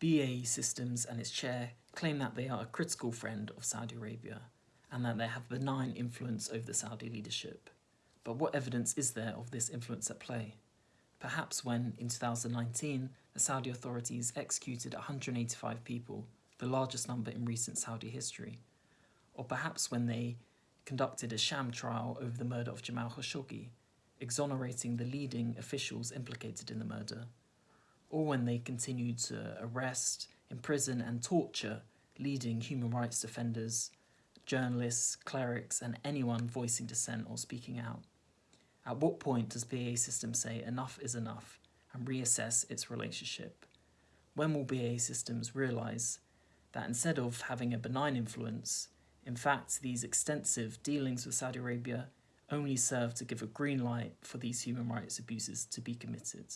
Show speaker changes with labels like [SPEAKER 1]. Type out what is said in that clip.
[SPEAKER 1] BAE Systems and its chair claim that they are a critical friend of Saudi Arabia and that they have benign influence over the Saudi leadership. But what evidence is there of this influence at play? Perhaps when, in 2019, the Saudi authorities executed 185 people, the largest number in recent Saudi history. Or perhaps when they conducted a sham trial over the murder of Jamal Khashoggi, exonerating the leading officials implicated in the murder. Or when they continued to arrest, imprison and torture leading human rights defenders, journalists, clerics and anyone voicing dissent or speaking out. At what point does BAE Systems say enough is enough and reassess its relationship? When will BAE Systems realise that instead of having a benign influence, in fact these extensive dealings with Saudi Arabia only serve to give a green light for these human rights abuses to be committed?